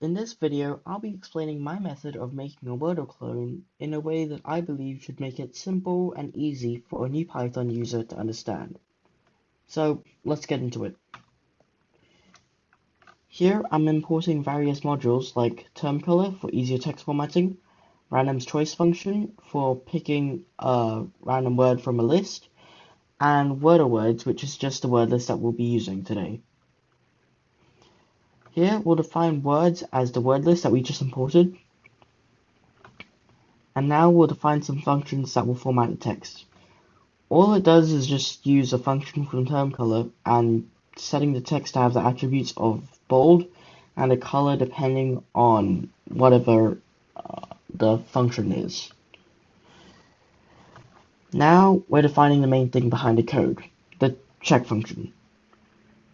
In this video, I'll be explaining my method of making a Wordle clone in a way that I believe should make it simple and easy for a new Python user to understand. So let's get into it. Here I'm importing various modules like termcolor for easier text formatting, random's choice function for picking a random word from a list, and Wordle words, which is just the word list that we'll be using today. Here we'll define words as the word list that we just imported. And now we'll define some functions that will format the text. All it does is just use a function from termcolor and setting the text to have the attributes of bold and a color depending on whatever uh, the function is. Now we're defining the main thing behind the code, the check function.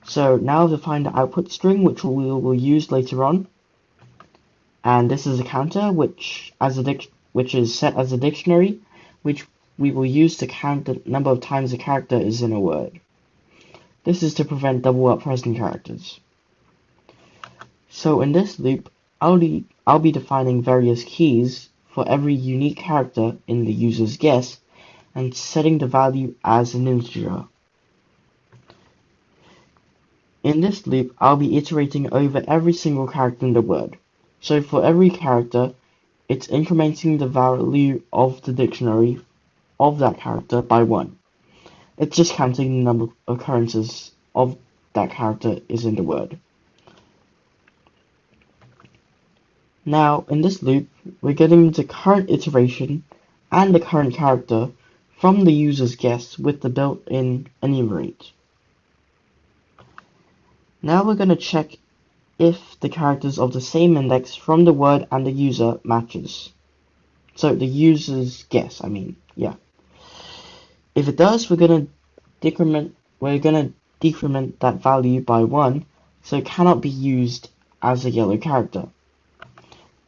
So now to find the output string, which we will use later on. And this is a counter, which as a which is set as a dictionary, which we will use to count the number of times a character is in a word. This is to prevent double up present characters. So in this loop, I'll be, I'll be defining various keys for every unique character in the user's guess and setting the value as an integer. In this loop, I'll be iterating over every single character in the word. So for every character, it's incrementing the value of the dictionary of that character by 1. It's just counting the number of occurrences of that character is in the word. Now, in this loop, we're getting the current iteration and the current character from the user's guess with the built-in enumerate. Now we're going to check if the characters of the same index from the word and the user matches. So the user's guess, I mean, yeah. If it does, we're going to decrement we're going to decrement that value by 1, so it cannot be used as a yellow character.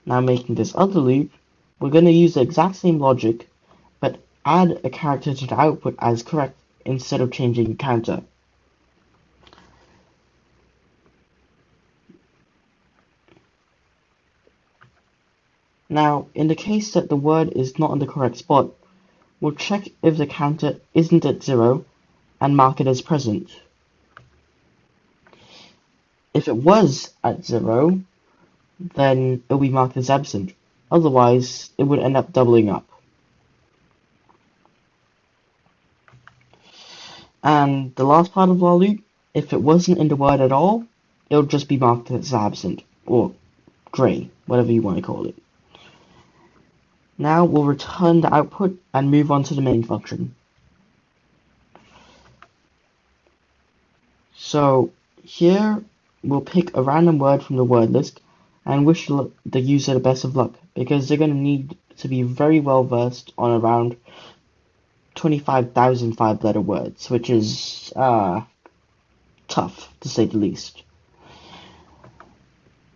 Now making this other loop, we're going to use the exact same logic, but add a character to the output as correct instead of changing the counter. Now, in the case that the word is not in the correct spot, we'll check if the counter isn't at 0 and mark it as present. If it was at 0, then it'll be marked as absent. Otherwise, it would end up doubling up. And the last part of our loop, if it wasn't in the word at all, it'll just be marked as absent, or grey, whatever you want to call it. Now we'll return the output and move on to the main function. So here we'll pick a random word from the word list and wish the user the best of luck because they're going to need to be very well versed on around 25,000 five letter words, which is uh, tough to say the least.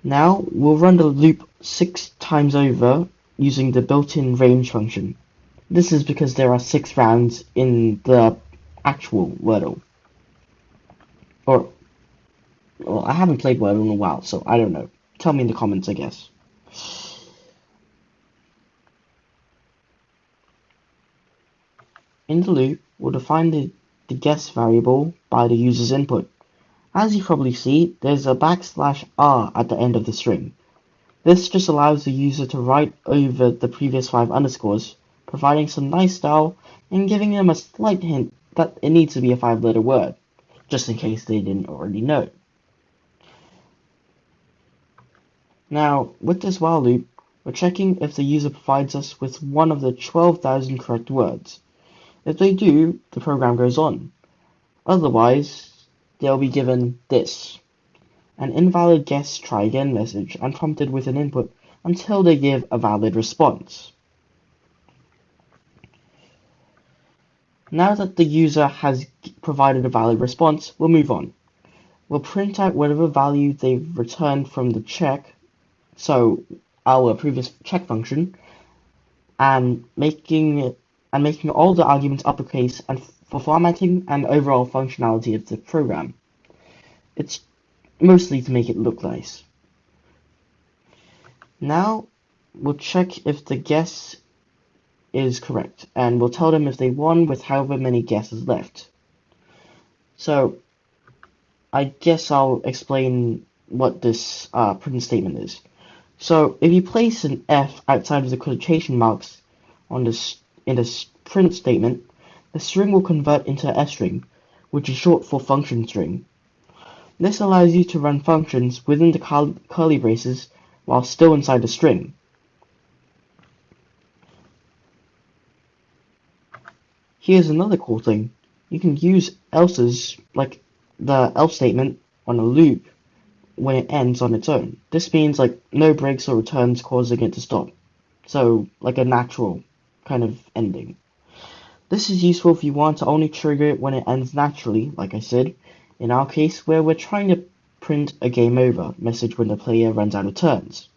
Now we'll run the loop six times over using the built-in range function. This is because there are six rounds in the actual Wordle. Or, well, I haven't played Wordle in a while, so I don't know. Tell me in the comments, I guess. In the loop, we'll define the, the guess variable by the user's input. As you probably see, there's a backslash r at the end of the string. This just allows the user to write over the previous five underscores, providing some nice style and giving them a slight hint that it needs to be a five letter word, just in case they didn't already know. Now, with this while loop, we're checking if the user provides us with one of the 12,000 correct words. If they do, the program goes on. Otherwise, they'll be given this an invalid guess try again message and prompted with an input until they give a valid response. Now that the user has provided a valid response, we'll move on. We'll print out whatever value they've returned from the check, so our previous check function, and making and making all the arguments uppercase and for formatting and overall functionality of the program. It's mostly to make it look nice. Now we'll check if the guess is correct, and we'll tell them if they won with however many guesses left. So I guess I'll explain what this uh, print statement is. So if you place an F outside of the quotation marks on this in this print statement, the string will convert into a string, which is short for function string. This allows you to run functions within the curly braces while still inside the string. Here's another cool thing. You can use else's, like the else statement, on a loop when it ends on its own. This means like no breaks or returns causing it to stop. So like a natural kind of ending. This is useful if you want to only trigger it when it ends naturally, like I said, in our case where we're trying to print a game over message when the player runs out of turns.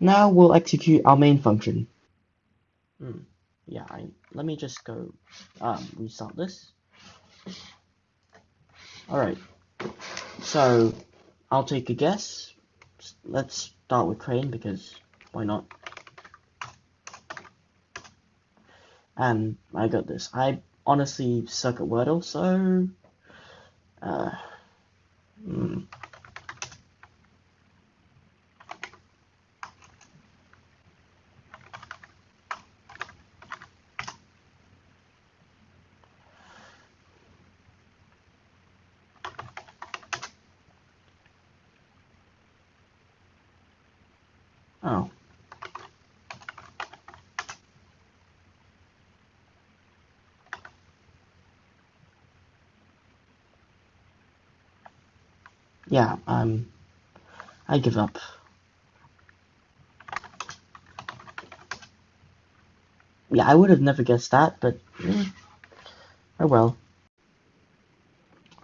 Now we'll execute our main function. Hmm yeah, I, let me just go um, restart this. Alright, so I'll take a guess. Let's start with Crane because why not? And I got this. I honestly suck at Wordle, so... Uh, hmm. Oh. Yeah, um, I give up. Yeah, I would have never guessed that, but eh, oh well.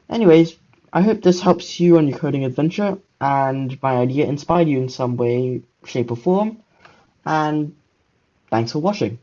Anyways, I hope this helps you on your coding adventure, and my idea inspired you in some way, shape, or form. And thanks for watching.